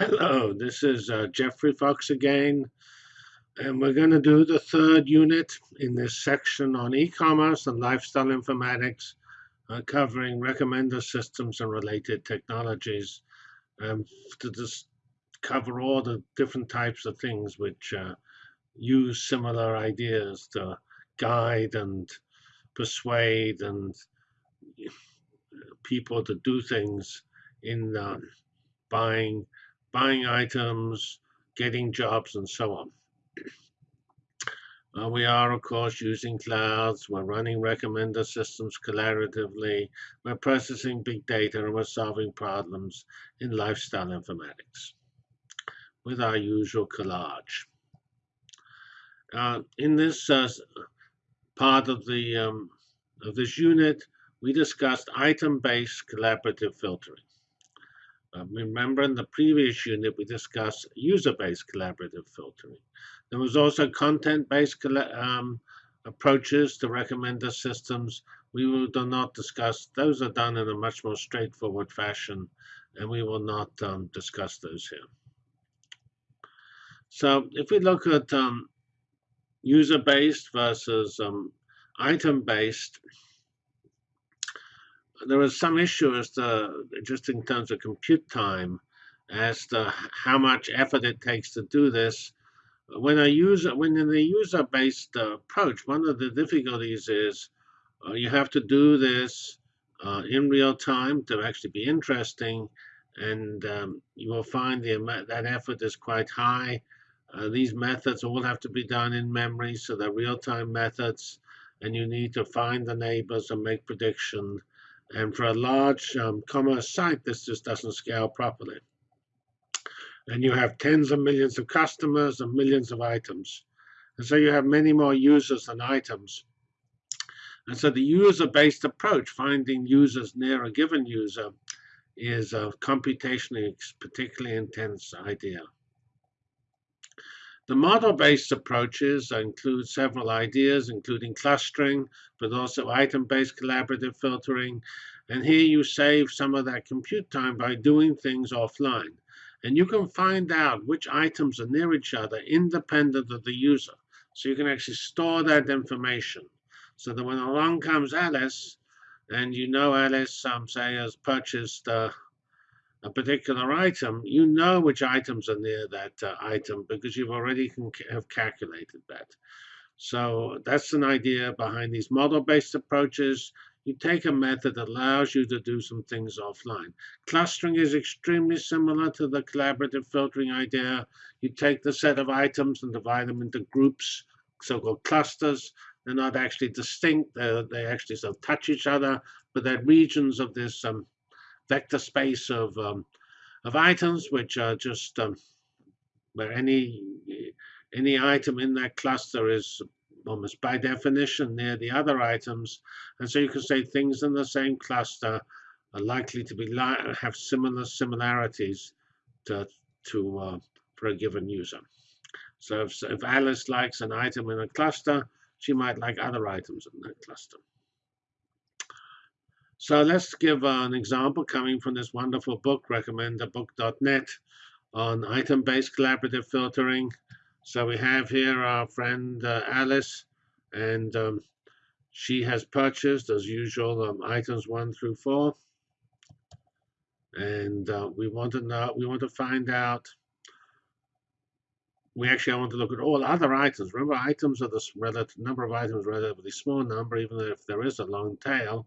Hello, this is uh, Geoffrey Fox again, and we're going to do the third unit in this section on e-commerce and lifestyle informatics, uh, covering recommender systems and related technologies, um, to just cover all the different types of things which uh, use similar ideas to guide and persuade and people to do things in uh, buying buying items, getting jobs, and so on. Uh, we are, of course, using clouds. We're running recommender systems collaboratively. We're processing big data, and we're solving problems in lifestyle informatics with our usual collage. Uh, in this uh, part of the um, of this unit, we discussed item-based collaborative filtering. Uh, remember in the previous unit we discussed user-based collaborative filtering. There was also content-based um, approaches to recommender systems. We will not discuss, those are done in a much more straightforward fashion, and we will not um, discuss those here. So if we look at um, user-based versus um, item-based, there was some issue as to just in terms of compute time as to how much effort it takes to do this. When a user, when in the user-based uh, approach, one of the difficulties is uh, you have to do this uh, in real time to actually be interesting, and um, you will find the that effort is quite high. Uh, these methods all have to be done in memory, so they're real-time methods, and you need to find the neighbors and make prediction and for a large um, commerce site, this just doesn't scale properly. And you have tens of millions of customers and millions of items. And so you have many more users than items. And so the user-based approach, finding users near a given user, is a computationally particularly intense idea. The model-based approaches include several ideas, including clustering, but also item-based collaborative filtering. And here you save some of that compute time by doing things offline. And you can find out which items are near each other independent of the user. So you can actually store that information so that when along comes Alice, and you know Alice, um, say, has purchased uh, a particular item, you know which items are near that uh, item because you've already have calculated that. So that's an idea behind these model-based approaches. You take a method that allows you to do some things offline. Clustering is extremely similar to the collaborative filtering idea. You take the set of items and divide them into groups, so-called clusters. They're not actually distinct. They're, they actually sort of touch each other, but they're regions of this um, vector space of um, of items, which are just um, where any any item in that cluster is almost by definition near the other items, and so you can say things in the same cluster are likely to be li have similar similarities to to uh, for a given user. So if, if Alice likes an item in a cluster, she might like other items in that cluster. So let's give an example coming from this wonderful book, recommenderbook.net, on item-based collaborative filtering. So we have here our friend uh, Alice, and um, she has purchased, as usual, um, items one through four. And uh, we want to know, we want to find out, we actually want to look at all other items. Remember, items are the relative number of items, relatively small number, even if there is a long tail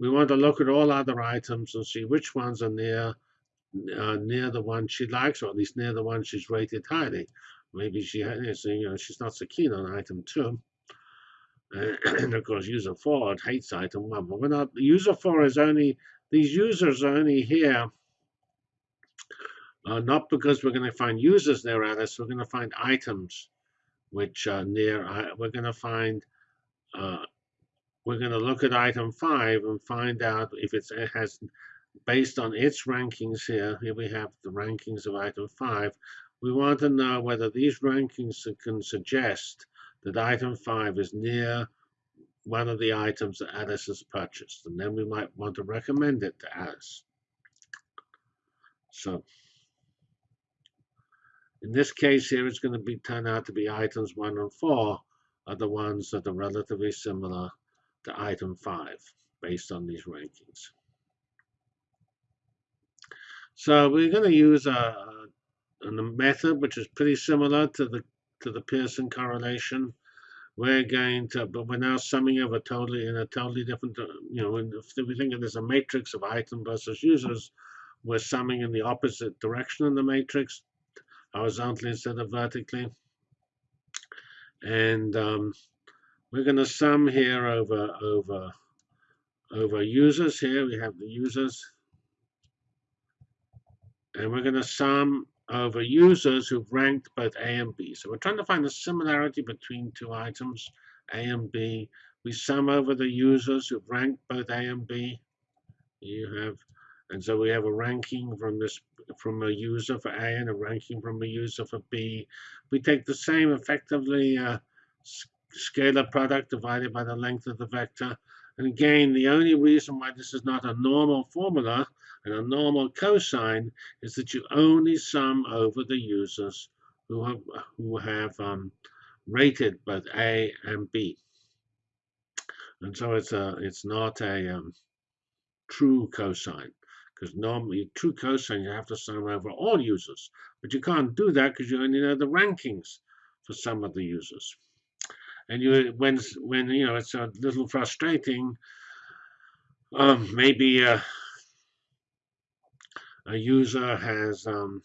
we want to look at all other items and see which ones are near uh, near the one she likes, or at least near the one she's rated highly. Maybe she has, you know, she's not so keen on item two. And of course, user four hates item one. But we're not. User four is only these users are only here. Uh, not because we're going to find users near Alice, we're going to find items which are near. Uh, we're going to find uh, we're going to look at item 5 and find out if it has, based on its rankings here, here we have the rankings of item 5, we want to know whether these rankings can suggest that item 5 is near one of the items that Alice has purchased. And then we might want to recommend it to Alice. So In this case here, it's going to be turn out to be items 1 and 4 are the ones that are relatively similar to item 5 based on these rankings. So we're going to use a, a, a method which is pretty similar to the to the Pearson correlation. We're going to, but we're now summing over totally in a totally different, uh, you know, if we think of this a matrix of item versus users, we're summing in the opposite direction in the matrix, horizontally instead of vertically. And um, we're going to sum here over over over users. Here we have the users, and we're going to sum over users who've ranked both A and B. So we're trying to find the similarity between two items, A and B. We sum over the users who've ranked both A and B. You have, and so we have a ranking from this from a user for A and a ranking from a user for B. We take the same effectively uh, scalar product divided by the length of the vector. And again, the only reason why this is not a normal formula and a normal cosine is that you only sum over the users who have, who have um, rated both A and B. And so it's a it's not a um, true cosine because normally true cosine you have to sum over all users, but you can't do that because you only know the rankings for some of the users. And you when when you know it's a little frustrating. Um, maybe uh, a user has um,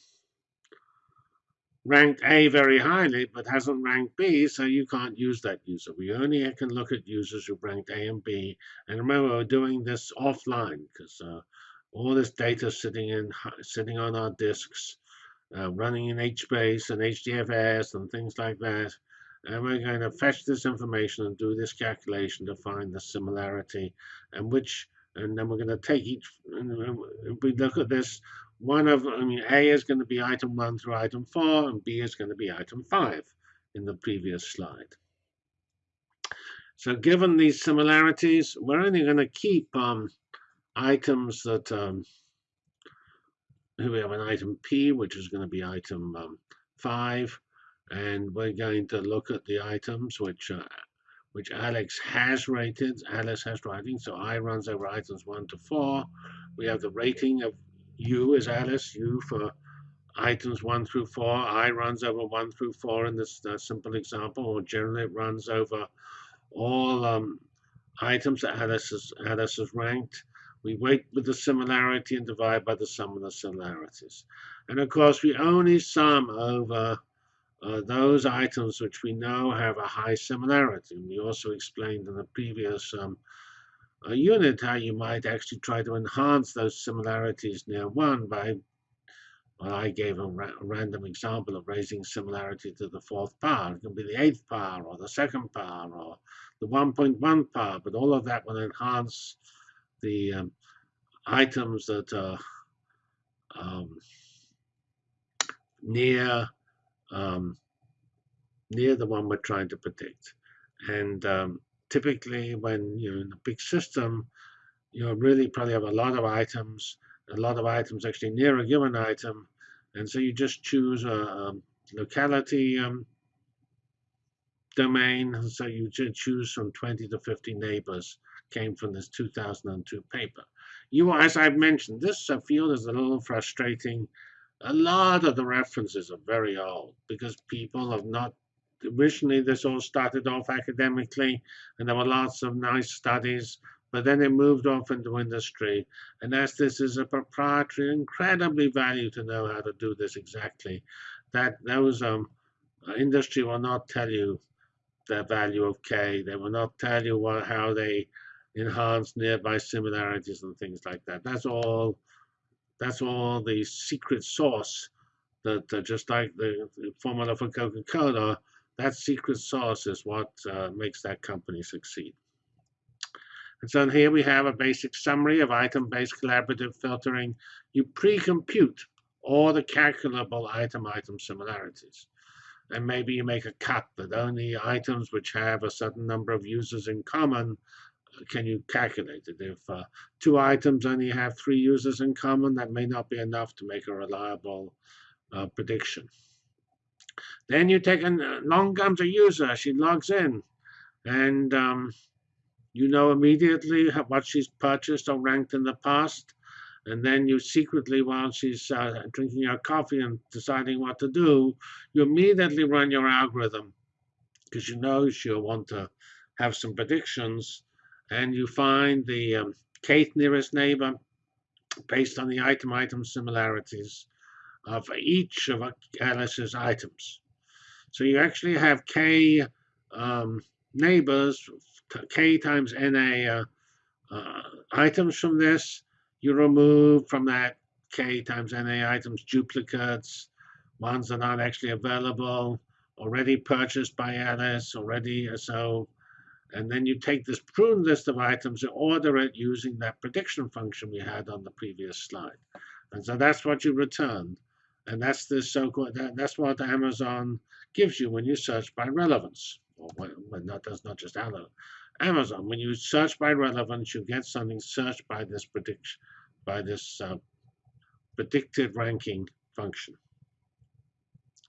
ranked A very highly, but hasn't ranked B, so you can't use that user. We only can look at users who ranked A and B. And remember, we're doing this offline because uh, all this data sitting in sitting on our disks, uh, running in HBase and HDFS and things like that. And we're going to fetch this information and do this calculation to find the similarity and which and then we're going to take each, we look at this, one of, I mean, A is going to be item 1 through item 4, and B is going to be item 5 in the previous slide. So given these similarities, we're only going to keep um, items that, um, here we have an item P, which is going to be item um, 5, and we're going to look at the items which uh, which Alex has rated. Alice has rating, so I runs over items 1 to 4. We have the rating of U as Alice, U for items 1 through 4. I runs over 1 through 4 in this uh, simple example, or generally it runs over all um, items that Alice has, Alice has ranked. We weight with the similarity and divide by the sum of the similarities. And of course, we only sum over uh, those items which we know have a high similarity. We also explained in the previous um, uh, unit how you might actually try to enhance those similarities near 1 by, well, I gave a, ra random example of raising similarity to the fourth power. It can be the eighth power or the second power or the 1.1 power, but all of that will enhance the um, items that are um, near um, near the one we're trying to predict. And um, typically when you're in a big system, you really probably have a lot of items, a lot of items actually near a given item. And so you just choose a, a locality um, domain. So you choose from 20 to 50 neighbors came from this 2002 paper. You, as I've mentioned, this uh, field is a little frustrating a lot of the references are very old because people have not originally this all started off academically and there were lots of nice studies but then it moved off into industry. And as this is a proprietary incredibly value to know how to do this exactly that those um uh, industry will not tell you the value of k. They will not tell you what how they enhance nearby similarities and things like that. That's all that's all the secret sauce that uh, just like the, the, formula for Coca-Cola, that secret sauce is what uh, makes that company succeed. And so here we have a basic summary of item-based collaborative filtering. You pre-compute all the calculable item-item similarities. And maybe you make a cut that only items which have a certain number of users in common can you calculate it? If uh, two items only have three users in common, that may not be enough to make a reliable uh, prediction. Then you take an along comes a user. She logs in, and um, you know immediately what she's purchased or ranked in the past. And then you secretly, while she's uh, drinking her coffee and deciding what to do, you immediately run your algorithm because you know she'll want to have some predictions. And you find the um, kth nearest neighbor based on the item-item similarities of each of Alice's items. So you actually have k um, neighbors, k times na uh, uh, items from this. You remove from that k times na items duplicates, ones that aren't actually available, already purchased by Alice, already so. And then you take this prune list of items and order it using that prediction function we had on the previous slide. And so that's what you return. And that's the so-called, that, that's what Amazon gives you when you search by relevance. Or when, when that does not just Amazon. When you search by relevance, you get something searched by this prediction, by this uh, predicted ranking function.